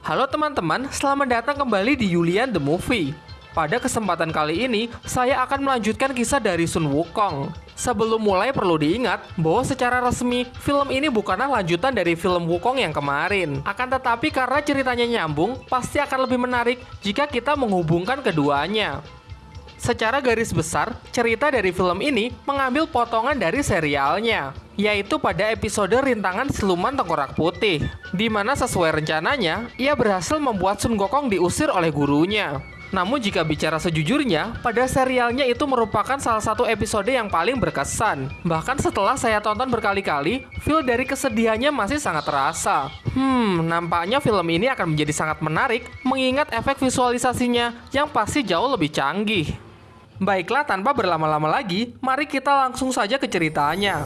Halo teman-teman, selamat datang kembali di Yulian The Movie. Pada kesempatan kali ini, saya akan melanjutkan kisah dari Sun Wukong. Sebelum mulai perlu diingat bahwa secara resmi, film ini bukanlah lanjutan dari film Wukong yang kemarin. Akan tetapi karena ceritanya nyambung, pasti akan lebih menarik jika kita menghubungkan keduanya. Secara garis besar, cerita dari film ini mengambil potongan dari serialnya, yaitu pada episode rintangan Siluman Tengkorak Putih, di mana sesuai rencananya, ia berhasil membuat Sun Gokong diusir oleh gurunya. Namun jika bicara sejujurnya, pada serialnya itu merupakan salah satu episode yang paling berkesan. Bahkan setelah saya tonton berkali-kali, feel dari kesedihannya masih sangat terasa. Hmm, nampaknya film ini akan menjadi sangat menarik mengingat efek visualisasinya yang pasti jauh lebih canggih. Baiklah, tanpa berlama-lama lagi, mari kita langsung saja ke ceritanya.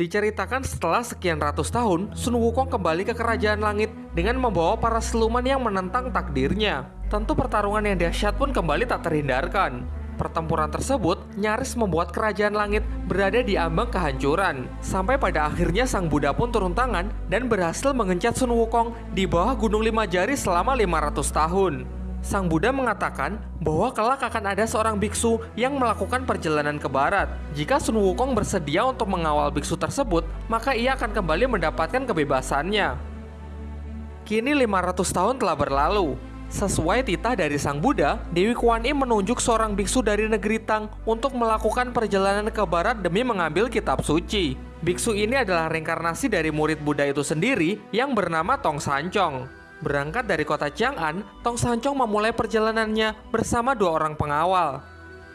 Diceritakan setelah sekian ratus tahun, Sun Wukong kembali ke kerajaan langit dengan membawa para siluman yang menentang takdirnya. Tentu pertarungan yang dahsyat pun kembali tak terhindarkan. Pertempuran tersebut nyaris membuat kerajaan langit berada di ambang kehancuran. Sampai pada akhirnya sang Buddha pun turun tangan dan berhasil mengencet Sun Wukong di bawah Gunung Lima Jari selama 500 tahun. Sang Buddha mengatakan bahwa kelak akan ada seorang biksu yang melakukan perjalanan ke barat. Jika Sun Wukong bersedia untuk mengawal biksu tersebut, maka ia akan kembali mendapatkan kebebasannya. Kini 500 tahun telah berlalu. Sesuai titah dari Sang Buddha, Dewi Kuan Im menunjuk seorang biksu dari negeri Tang untuk melakukan perjalanan ke barat demi mengambil kitab suci. Biksu ini adalah reinkarnasi dari murid Buddha itu sendiri yang bernama Tong Sancong. Berangkat dari kota Chang'an, Tong Sancong memulai perjalanannya bersama dua orang pengawal.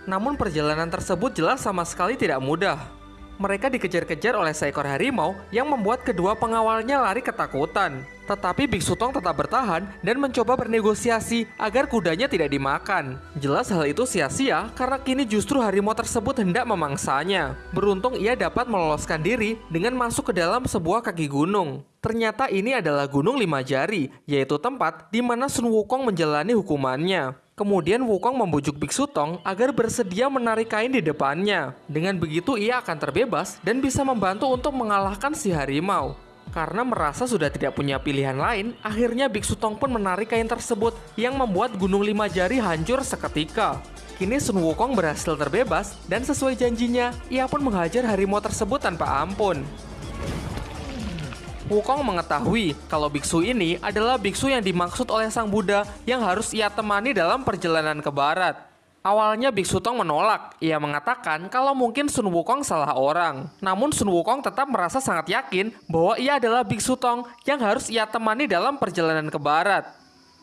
Namun perjalanan tersebut jelas sama sekali tidak mudah. Mereka dikejar-kejar oleh seekor harimau yang membuat kedua pengawalnya lari ketakutan. Tetapi Biksu Tong tetap bertahan dan mencoba bernegosiasi agar kudanya tidak dimakan. Jelas hal itu sia-sia karena kini justru harimau tersebut hendak memangsanya. Beruntung ia dapat meloloskan diri dengan masuk ke dalam sebuah kaki gunung. Ternyata ini adalah Gunung Lima Jari, yaitu tempat di mana Sun Wukong menjalani hukumannya. Kemudian Wukong membujuk Biksu Tong agar bersedia menarik kain di depannya. Dengan begitu ia akan terbebas dan bisa membantu untuk mengalahkan si harimau. Karena merasa sudah tidak punya pilihan lain, akhirnya Biksu Tong pun menarik kain tersebut yang membuat Gunung Lima Jari hancur seketika. Kini Sun Wukong berhasil terbebas dan sesuai janjinya, ia pun menghajar harimau tersebut tanpa ampun. Wukong mengetahui kalau biksu ini adalah biksu yang dimaksud oleh sang Buddha yang harus ia temani dalam perjalanan ke barat. Awalnya Biksu Tong menolak. Ia mengatakan kalau mungkin Sun Wukong salah orang. Namun Sun Wukong tetap merasa sangat yakin bahwa ia adalah Biksu Tong yang harus ia temani dalam perjalanan ke barat.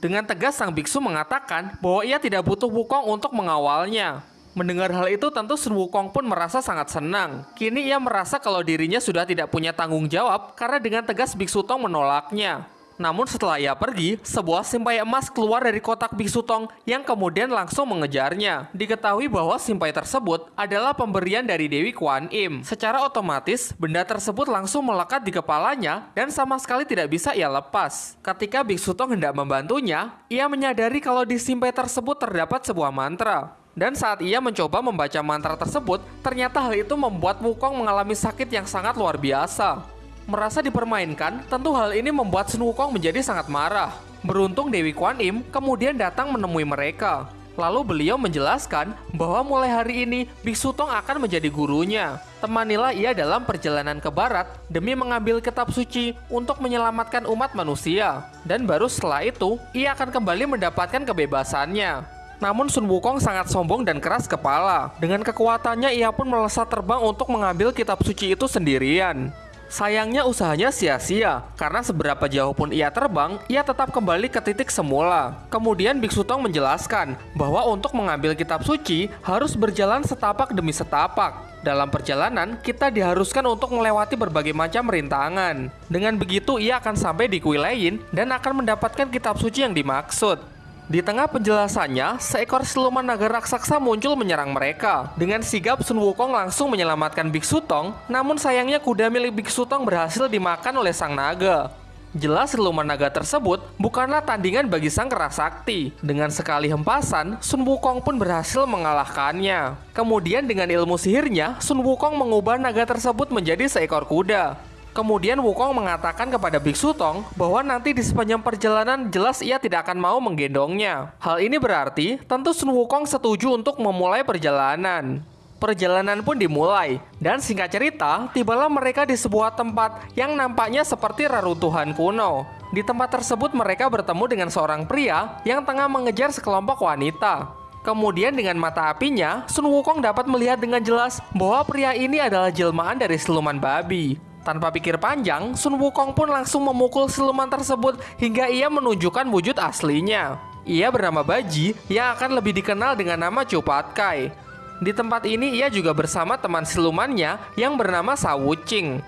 Dengan tegas sang biksu mengatakan bahwa ia tidak butuh Wukong untuk mengawalnya. Mendengar hal itu tentu Sun Wukong pun merasa sangat senang. Kini ia merasa kalau dirinya sudah tidak punya tanggung jawab karena dengan tegas Biksu Tong menolaknya. Namun setelah ia pergi, sebuah simpai emas keluar dari kotak Biksu Tong yang kemudian langsung mengejarnya. Diketahui bahwa simpai tersebut adalah pemberian dari Dewi Kuan Im. Secara otomatis, benda tersebut langsung melekat di kepalanya dan sama sekali tidak bisa ia lepas. Ketika Biksu Tong hendak membantunya, ia menyadari kalau di simpai tersebut terdapat sebuah mantra. Dan saat ia mencoba membaca mantra tersebut, ternyata hal itu membuat Wukong mengalami sakit yang sangat luar biasa. Merasa dipermainkan, tentu hal ini membuat Sun Wukong menjadi sangat marah. Beruntung Dewi Kuan Im kemudian datang menemui mereka. Lalu beliau menjelaskan bahwa mulai hari ini Biksu Tong akan menjadi gurunya. Temanilah ia dalam perjalanan ke barat demi mengambil kitab suci untuk menyelamatkan umat manusia. Dan baru setelah itu, ia akan kembali mendapatkan kebebasannya. Namun Sun Wukong sangat sombong dan keras kepala. Dengan kekuatannya ia pun melesat terbang untuk mengambil kitab suci itu sendirian. Sayangnya usahanya sia-sia, karena seberapa jauh pun ia terbang, ia tetap kembali ke titik semula. Kemudian Biksu Tong menjelaskan bahwa untuk mengambil kitab suci harus berjalan setapak demi setapak. Dalam perjalanan, kita diharuskan untuk melewati berbagai macam rintangan. Dengan begitu, ia akan sampai di kuil lain dan akan mendapatkan kitab suci yang dimaksud. Di tengah penjelasannya, seekor siluman naga raksasa muncul menyerang mereka. Dengan sigap Sun Wukong langsung menyelamatkan Biksu Tong, namun sayangnya kuda milik Biksu Tong berhasil dimakan oleh sang naga. Jelas siluman naga tersebut bukanlah tandingan bagi sang kerasakti. Dengan sekali hempasan, Sun Wukong pun berhasil mengalahkannya. Kemudian dengan ilmu sihirnya, Sun Wukong mengubah naga tersebut menjadi seekor kuda. Kemudian Wukong mengatakan kepada Biksu Tong bahwa nanti di sepanjang perjalanan jelas ia tidak akan mau menggendongnya. Hal ini berarti tentu Sun Wukong setuju untuk memulai perjalanan. Perjalanan pun dimulai, dan singkat cerita, tibalah mereka di sebuah tempat yang nampaknya seperti reruntuhan kuno. Di tempat tersebut mereka bertemu dengan seorang pria yang tengah mengejar sekelompok wanita. Kemudian dengan mata apinya, Sun Wukong dapat melihat dengan jelas bahwa pria ini adalah jelmaan dari siluman babi. Tanpa pikir panjang, Sun Wukong pun langsung memukul siluman tersebut hingga ia menunjukkan wujud aslinya. Ia bernama Baji yang akan lebih dikenal dengan nama Cupat Kai. Di tempat ini ia juga bersama teman silumannya yang bernama Sawucing.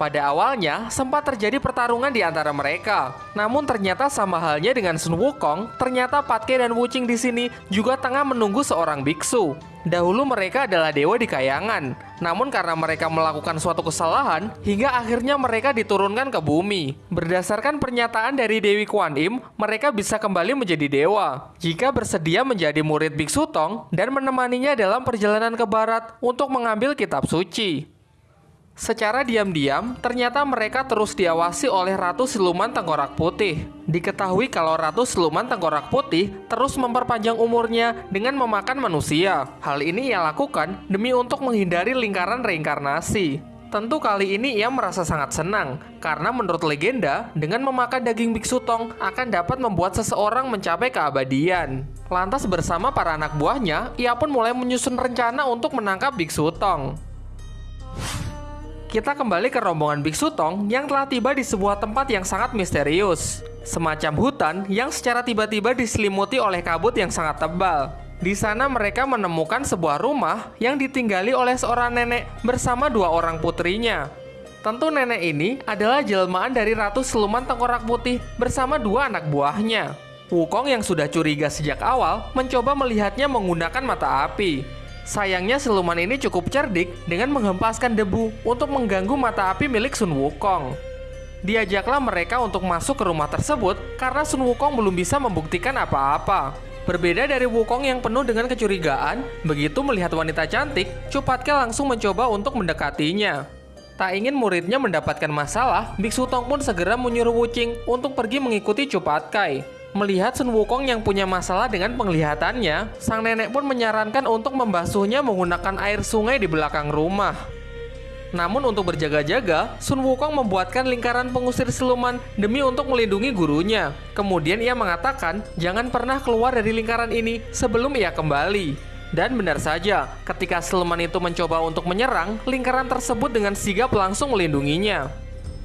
Pada awalnya, sempat terjadi pertarungan di antara mereka. Namun ternyata sama halnya dengan Sun Wukong, ternyata Patke dan Wucing di sini juga tengah menunggu seorang biksu. Dahulu mereka adalah dewa di kayangan, namun karena mereka melakukan suatu kesalahan, hingga akhirnya mereka diturunkan ke bumi. Berdasarkan pernyataan dari Dewi Kuan Im, mereka bisa kembali menjadi dewa jika bersedia menjadi murid Biksu Tong dan menemaninya dalam perjalanan ke barat untuk mengambil kitab suci. Secara diam-diam, ternyata mereka terus diawasi oleh Ratu Siluman Tengkorak Putih. Diketahui kalau Ratu Siluman Tengkorak Putih terus memperpanjang umurnya dengan memakan manusia. Hal ini ia lakukan demi untuk menghindari lingkaran reinkarnasi. Tentu kali ini ia merasa sangat senang, karena menurut legenda, dengan memakan daging biksu tong akan dapat membuat seseorang mencapai keabadian. Lantas bersama para anak buahnya, ia pun mulai menyusun rencana untuk menangkap biksu tong kita kembali ke rombongan Biksu Tong yang telah tiba di sebuah tempat yang sangat misterius. Semacam hutan yang secara tiba-tiba diselimuti oleh kabut yang sangat tebal. Di sana mereka menemukan sebuah rumah yang ditinggali oleh seorang nenek bersama dua orang putrinya. Tentu nenek ini adalah jelmaan dari Ratu Siluman Tengkorak Putih bersama dua anak buahnya. Wukong yang sudah curiga sejak awal mencoba melihatnya menggunakan mata api. Sayangnya siluman ini cukup cerdik dengan menghempaskan debu untuk mengganggu mata api milik Sun Wukong. Diajaklah mereka untuk masuk ke rumah tersebut karena Sun Wukong belum bisa membuktikan apa-apa. Berbeda dari Wukong yang penuh dengan kecurigaan, begitu melihat wanita cantik, Cupatke langsung mencoba untuk mendekatinya. Tak ingin muridnya mendapatkan masalah, Biksu Tong pun segera menyuruh Wucing untuk pergi mengikuti Cupatkai. Melihat Sun Wukong yang punya masalah dengan penglihatannya, sang nenek pun menyarankan untuk membasuhnya menggunakan air sungai di belakang rumah. Namun untuk berjaga-jaga, Sun Wukong membuatkan lingkaran pengusir siluman demi untuk melindungi gurunya. Kemudian ia mengatakan, jangan pernah keluar dari lingkaran ini sebelum ia kembali. Dan benar saja, ketika siluman itu mencoba untuk menyerang, lingkaran tersebut dengan sigap langsung melindunginya.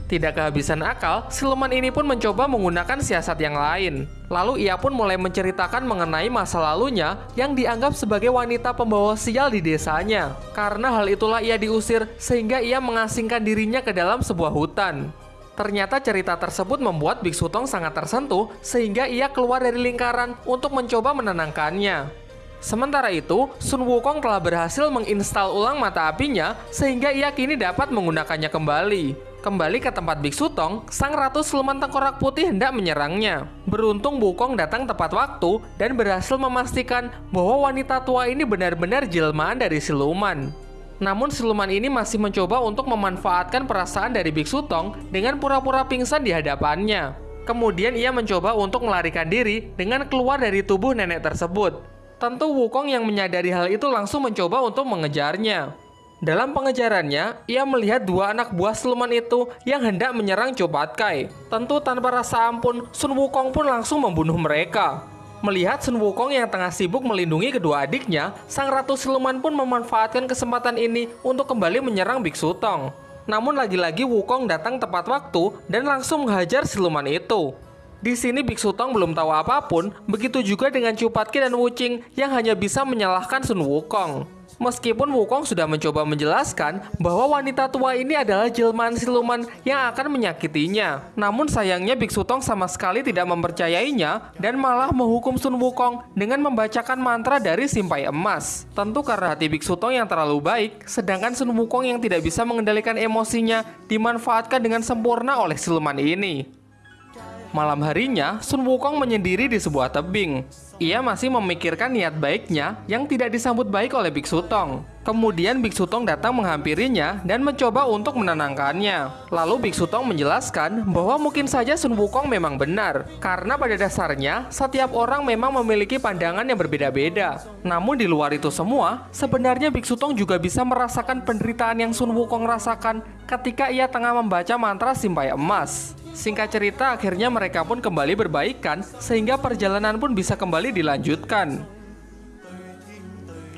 Tidak kehabisan akal, siluman ini pun mencoba menggunakan siasat yang lain. Lalu ia pun mulai menceritakan mengenai masa lalunya yang dianggap sebagai wanita pembawa sial di desanya. Karena hal itulah ia diusir sehingga ia mengasingkan dirinya ke dalam sebuah hutan. Ternyata cerita tersebut membuat Biksu Tong sangat tersentuh sehingga ia keluar dari lingkaran untuk mencoba menenangkannya. Sementara itu, Sun Wukong telah berhasil menginstal ulang mata apinya sehingga ia kini dapat menggunakannya kembali. Kembali ke tempat Biksu Tong, sang ratu siluman tengkorak putih hendak menyerangnya. Beruntung Bukong datang tepat waktu dan berhasil memastikan bahwa wanita tua ini benar-benar jelmaan dari siluman. Namun siluman ini masih mencoba untuk memanfaatkan perasaan dari Biksu Tong dengan pura-pura pingsan di hadapannya. Kemudian ia mencoba untuk melarikan diri dengan keluar dari tubuh nenek tersebut. Tentu Wukong yang menyadari hal itu langsung mencoba untuk mengejarnya. Dalam pengejarannya, ia melihat dua anak buah siluman itu yang hendak menyerang Cobat Kai. Tentu tanpa rasa ampun, Sun Wukong pun langsung membunuh mereka. Melihat Sun Wukong yang tengah sibuk melindungi kedua adiknya, sang ratu siluman pun memanfaatkan kesempatan ini untuk kembali menyerang Biksu Tong. Namun lagi-lagi Wukong datang tepat waktu dan langsung menghajar siluman itu. Di sini Biksu Tong belum tahu apa pun, begitu juga dengan Cupatki dan Wucing yang hanya bisa menyalahkan Sun Wukong. Meskipun Wukong sudah mencoba menjelaskan bahwa wanita tua ini adalah jelmaan siluman yang akan menyakitinya. Namun sayangnya Biksu Tong sama sekali tidak mempercayainya dan malah menghukum Sun Wukong dengan membacakan mantra dari simpai emas. Tentu karena hati Biksu Tong yang terlalu baik, sedangkan Sun Wukong yang tidak bisa mengendalikan emosinya dimanfaatkan dengan sempurna oleh siluman ini. Malam harinya, Sun Wukong menyendiri di sebuah tebing. Ia masih memikirkan niat baiknya yang tidak disambut baik oleh Biksu Tong. Kemudian Biksu Tong datang menghampirinya dan mencoba untuk menenangkannya. Lalu Biksu Tong menjelaskan bahwa mungkin saja Sun Wukong memang benar, karena pada dasarnya setiap orang memang memiliki pandangan yang berbeda-beda. Namun di luar itu semua, sebenarnya Biksu Tong juga bisa merasakan penderitaan yang Sun Wukong rasakan ketika ia tengah membaca mantra simpai emas. Singkat cerita, akhirnya mereka pun kembali berbaikan, sehingga perjalanan pun bisa kembali dilanjutkan.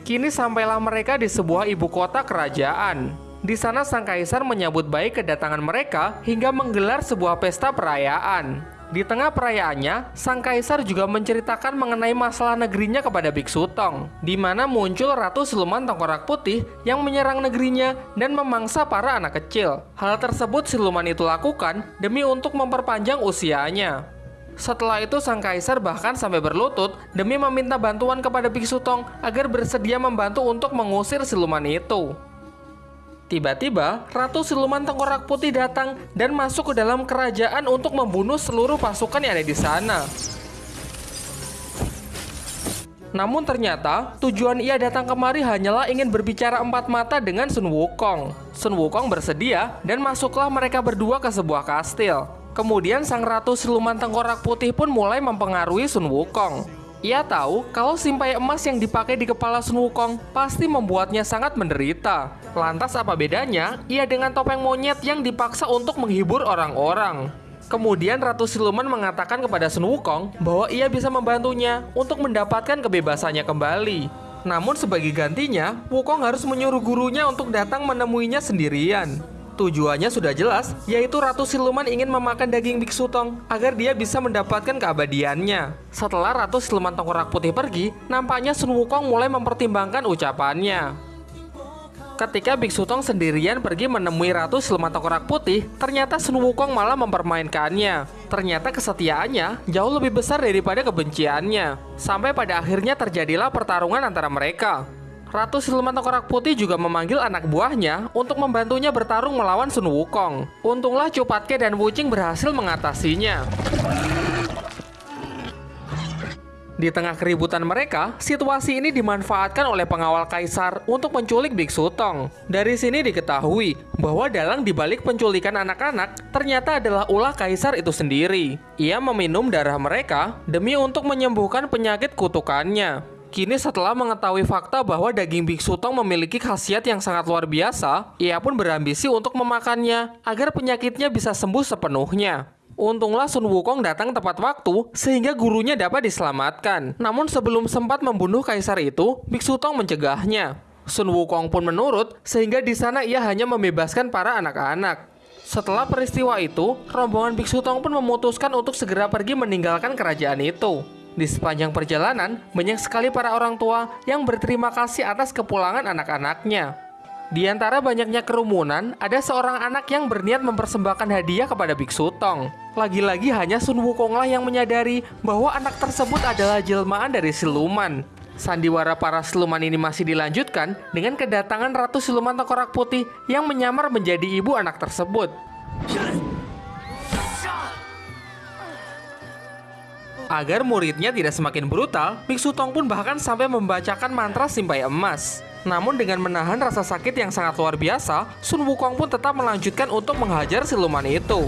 Kini sampailah mereka di sebuah ibu kota kerajaan. Di sana sang kaisar menyambut baik kedatangan mereka hingga menggelar sebuah pesta perayaan. Di tengah perayaannya, sang kaisar juga menceritakan mengenai masalah negerinya kepada Biksu Tong, di mana muncul ratu siluman tengkorak putih yang menyerang negerinya dan memangsa para anak kecil. Hal tersebut siluman itu lakukan demi untuk memperpanjang usianya. Setelah itu sang kaisar bahkan sampai berlutut demi meminta bantuan kepada Biksu Tong agar bersedia membantu untuk mengusir siluman itu. Tiba-tiba, Ratu Siluman Tengkorak Putih datang dan masuk ke dalam kerajaan untuk membunuh seluruh pasukan yang ada di sana. Namun ternyata, tujuan ia datang kemari hanyalah ingin berbicara empat mata dengan Sun Wukong. Sun Wukong bersedia dan masuklah mereka berdua ke sebuah kastil. Kemudian sang Ratu Siluman Tengkorak Putih pun mulai mempengaruhi Sun Wukong. Ia tahu kalau simpai emas yang dipakai di kepala Sun Wukong pasti membuatnya sangat menderita. Lantas apa bedanya ia dengan topeng monyet yang dipaksa untuk menghibur orang-orang? Kemudian Ratu Siluman mengatakan kepada Sun Wukong bahwa ia bisa membantunya untuk mendapatkan kebebasannya kembali. Namun sebagai gantinya, Wukong harus menyuruh gurunya untuk datang menemuinya sendirian. Tujuannya sudah jelas, yaitu Ratu Siluman ingin memakan daging Biksu Tong agar dia bisa mendapatkan keabadiannya. Setelah Ratu Siluman Tengkorak Putih pergi, nampaknya Sun Wukong mulai mempertimbangkan ucapannya. Ketika Biksu Tong sendirian pergi menemui Ratu Siluman Tengkorak Putih, ternyata Sun Wukong malah mempermainkannya. Ternyata kesetiaannya jauh lebih besar daripada kebenciannya. Sampai pada akhirnya terjadilah pertarungan antara mereka. Ratu Siluman Tengkorak Putih juga memanggil anak buahnya untuk membantunya bertarung melawan Sun Wukong. Untunglah Cupatke dan Wucing berhasil mengatasinya. Di tengah keributan mereka, situasi ini dimanfaatkan oleh pengawal kaisar untuk menculik Biksu Tong. Dari sini diketahui bahwa dalang dibalik penculikan anak-anak ternyata adalah ulah kaisar itu sendiri. Ia meminum darah mereka demi untuk menyembuhkan penyakit kutukannya. Kini setelah mengetahui fakta bahwa daging biksu tong memiliki khasiat yang sangat luar biasa, ia pun berambisi untuk memakannya agar penyakitnya bisa sembuh sepenuhnya. Untunglah Sun Wukong datang tepat waktu sehingga gurunya dapat diselamatkan. Namun sebelum sempat membunuh kaisar itu, Biksu Tong mencegahnya. Sun Wukong pun menurut sehingga di sana ia hanya membebaskan para anak-anak. Setelah peristiwa itu, rombongan Biksu Tong pun memutuskan untuk segera pergi meninggalkan kerajaan itu. Di sepanjang perjalanan, banyak sekali para orang tua yang berterima kasih atas kepulangan anak-anaknya. Di antara banyaknya kerumunan, ada seorang anak yang berniat mempersembahkan hadiah kepada Biksu Tong. Lagi-lagi hanya Sun Wukonglah yang menyadari bahwa anak tersebut adalah jelmaan dari siluman. Sandiwara para siluman ini masih dilanjutkan dengan kedatangan Ratu Siluman Tengkorak Putih yang menyamar menjadi ibu anak tersebut. Agar muridnya tidak semakin brutal, Biksu Tong pun bahkan sampai membacakan mantra simpai emas. Namun dengan menahan rasa sakit yang sangat luar biasa, Sun Wukong pun tetap melanjutkan untuk menghajar siluman itu.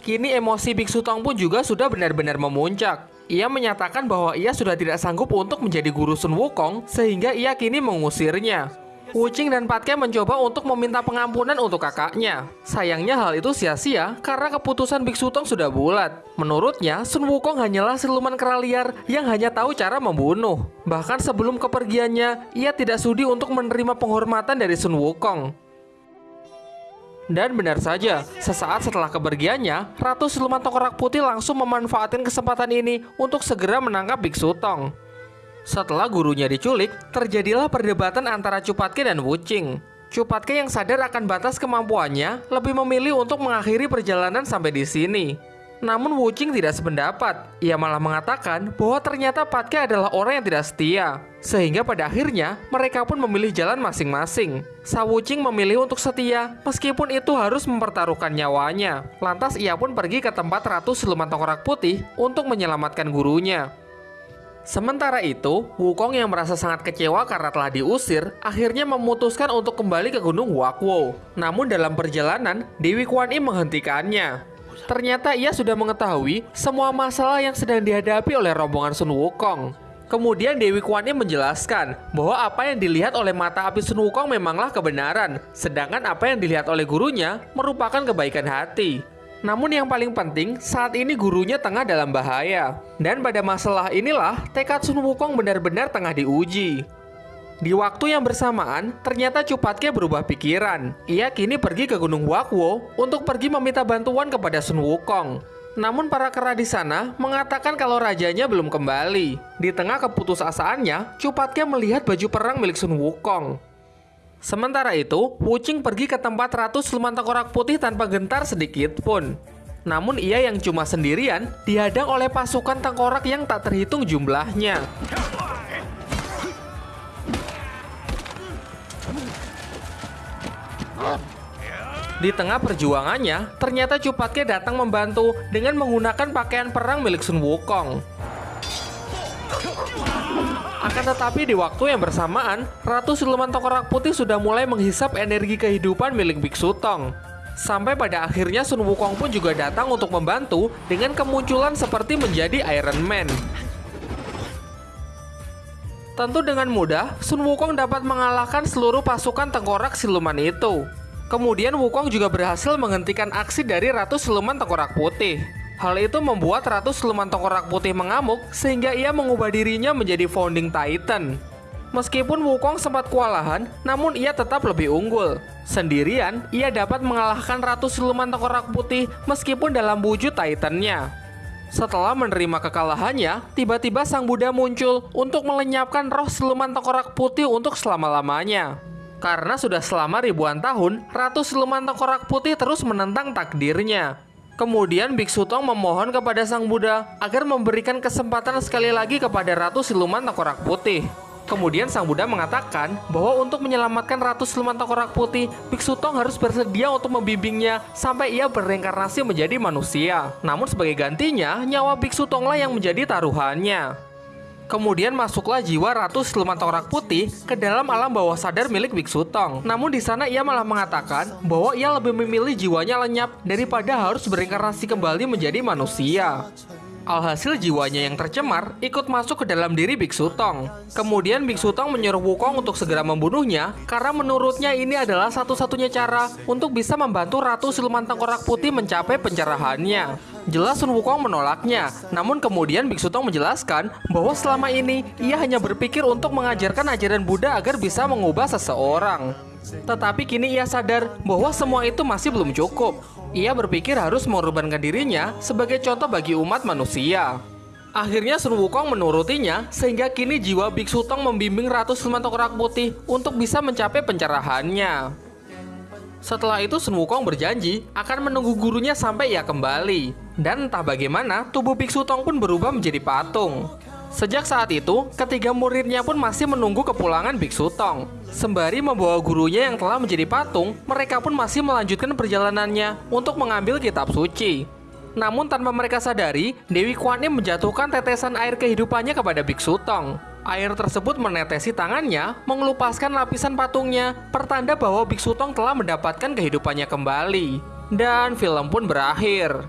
Kini emosi Biksu Tong pun juga sudah benar-benar memuncak. Ia menyatakan bahwa ia sudah tidak sanggup untuk menjadi guru Sun Wukong sehingga ia kini mengusirnya. Wuching dan Patke mencoba untuk meminta pengampunan untuk kakaknya. Sayangnya hal itu sia-sia karena keputusan Biksu Tong sudah bulat. Menurutnya, Sun Wukong hanyalah siluman kera liar yang hanya tahu cara membunuh. Bahkan sebelum kepergiannya, ia tidak sudi untuk menerima penghormatan dari Sun Wukong. Dan benar saja, sesaat setelah kepergiannya, Ratu Siluman Tengkorak Putih langsung memanfaatkan kesempatan ini untuk segera menangkap Biksu Tong. Setelah gurunya diculik, terjadilah perdebatan antara Cupatke dan Wucing. Cupatke yang sadar akan batas kemampuannya lebih memilih untuk mengakhiri perjalanan sampai di sini. Namun Wuching tidak sependapat. Ia malah mengatakan bahwa ternyata Patke adalah orang yang tidak setia. Sehingga pada akhirnya mereka pun memilih jalan masing-masing. Sa Wuching memilih untuk setia meskipun itu harus mempertaruhkan nyawanya. Lantas ia pun pergi ke tempat Ratu Siluman Tengkorak Putih untuk menyelamatkan gurunya. Sementara itu, Wukong yang merasa sangat kecewa karena telah diusir, akhirnya memutuskan untuk kembali ke Gunung Wakwo. Namun dalam perjalanan, Dewi Kuan Im menghentikannya. Ternyata ia sudah mengetahui semua masalah yang sedang dihadapi oleh rombongan Sun Wukong. Kemudian Dewi Kuan Yin menjelaskan bahwa apa yang dilihat oleh mata api Sun Wukong memanglah kebenaran, sedangkan apa yang dilihat oleh gurunya merupakan kebaikan hati. Namun yang paling penting, saat ini gurunya tengah dalam bahaya. Dan pada masalah inilah, tekad Sun Wukong benar-benar tengah diuji. Di waktu yang bersamaan, ternyata Cupatke berubah pikiran. Ia kini pergi ke Gunung Wakwo untuk pergi meminta bantuan kepada Sun Wukong. Namun para kera di sana mengatakan kalau rajanya belum kembali. Di tengah keputusasaannya, Cupatke melihat baju perang milik Sun Wukong. Sementara itu, Wuching pergi ke tempat Ratu Siluman Tengkorak Putih tanpa gentar sedikit pun. Namun ia yang cuma sendirian dihadang oleh pasukan tengkorak yang tak terhitung jumlahnya. Di tengah perjuangannya, ternyata Cupatke datang membantu dengan menggunakan pakaian perang milik Sun Wukong. Akan tetapi di waktu yang bersamaan, Ratu Siluman Tengkorak Putih sudah mulai menghisap energi kehidupan milik Biksu Tong. Sampai pada akhirnya Sun Wukong pun juga datang untuk membantu dengan kemunculan seperti menjadi Iron Man. Tentu dengan mudah, Sun Wukong dapat mengalahkan seluruh pasukan tengkorak siluman itu. Kemudian Wukong juga berhasil menghentikan aksi dari Ratu Siluman Tengkorak Putih. Hal itu membuat Ratu Siluman Tengkorak Putih mengamuk sehingga ia mengubah dirinya menjadi Founding Titan. Meskipun Wukong sempat kewalahan, namun ia tetap lebih unggul. Sendirian, ia dapat mengalahkan Ratu Siluman Tengkorak Putih meskipun dalam wujud Titannya. Setelah menerima kekalahannya, tiba-tiba Sang Buddha muncul untuk melenyapkan roh Siluman Tengkorak Putih untuk selama-lamanya. Karena sudah selama ribuan tahun, Ratu Siluman Tengkorak Putih terus menentang takdirnya. Kemudian Biksu Tong memohon kepada Sang Buddha agar memberikan kesempatan sekali lagi kepada Ratu Siluman Tengkorak Putih. Kemudian Sang Buddha mengatakan bahwa untuk menyelamatkan Ratu Siluman Tengkorak Putih, Biksu Tong harus bersedia untuk membimbingnya sampai ia berreinkarnasi menjadi manusia. Namun sebagai gantinya, nyawa Biksu Tonglah yang menjadi taruhannya. Kemudian masuklah jiwa Ratu Siluman Tengkorak Putih ke dalam alam bawah sadar milik Biksu Tong. Namun di sana ia malah mengatakan bahwa ia lebih memilih jiwanya lenyap daripada harus berinkarnasi kembali menjadi manusia. Alhasil jiwanya yang tercemar ikut masuk ke dalam diri Biksu Tong. Kemudian Biksu Tong menyuruh Wukong untuk segera membunuhnya karena menurutnya ini adalah satu-satunya cara untuk bisa membantu Ratu Siluman Tengkorak Putih mencapai pencerahannya. Jelas Sun Wukong menolaknya, namun kemudian Biksu Tong menjelaskan bahwa selama ini ia hanya berpikir untuk mengajarkan ajaran Buddha agar bisa mengubah seseorang. Tetapi kini ia sadar bahwa semua itu masih belum cukup. Ia berpikir harus mengorbankan dirinya sebagai contoh bagi umat manusia. Akhirnya Sun Wukong menurutinya sehingga kini jiwa Biksu Tong membimbing Ratu Siluman Tengkorak Putih untuk bisa mencapai pencerahannya. Setelah itu Sun Wukong berjanji akan menunggu gurunya sampai ia kembali. Dan entah bagaimana tubuh Biksu Tong pun berubah menjadi patung. Sejak saat itu, ketiga muridnya pun masih menunggu kepulangan Biksu Tong. Sembari membawa gurunya yang telah menjadi patung, mereka pun masih melanjutkan perjalanannya untuk mengambil kitab suci. Namun tanpa mereka sadari, Dewi Kuan Yin menjatuhkan tetesan air kehidupannya kepada Biksu Tong. Air tersebut menetesi tangannya, mengelupaskan lapisan patungnya, pertanda bahwa Biksu Tong telah mendapatkan kehidupannya kembali. Dan film pun berakhir.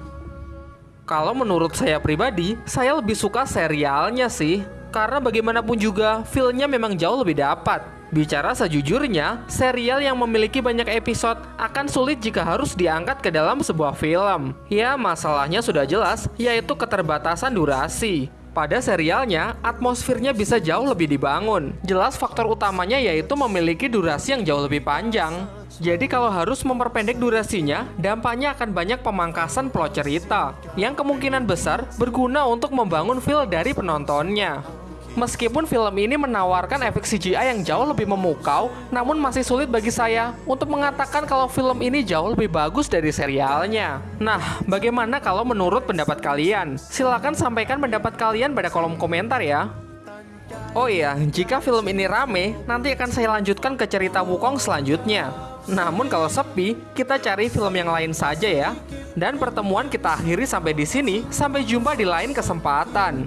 Kalau menurut saya pribadi, saya lebih suka serialnya sih. Karena bagaimanapun juga, filmnya memang jauh lebih dapat. Bicara sejujurnya, serial yang memiliki banyak episode akan sulit jika harus diangkat ke dalam sebuah film. Ya, masalahnya sudah jelas, yaitu keterbatasan durasi. Pada serialnya, atmosfernya bisa jauh lebih dibangun. Jelas faktor utamanya yaitu memiliki durasi yang jauh lebih panjang. Jadi kalau harus memperpendek durasinya, dampaknya akan banyak pemangkasan plot cerita yang kemungkinan besar berguna untuk membangun feel dari penontonnya. Meskipun film ini menawarkan efek CGI yang jauh lebih memukau, namun masih sulit bagi saya untuk mengatakan kalau film ini jauh lebih bagus dari serialnya. Nah, bagaimana kalau menurut pendapat kalian? Silahkan sampaikan pendapat kalian pada kolom komentar ya. Oh iya, jika film ini rame, nanti akan saya lanjutkan ke cerita Wukong selanjutnya. Namun kalau sepi, kita cari film yang lain saja ya. Dan pertemuan kita akhiri sampai di sini. Sampai jumpa di lain kesempatan.